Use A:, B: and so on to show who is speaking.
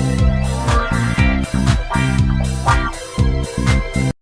A: Música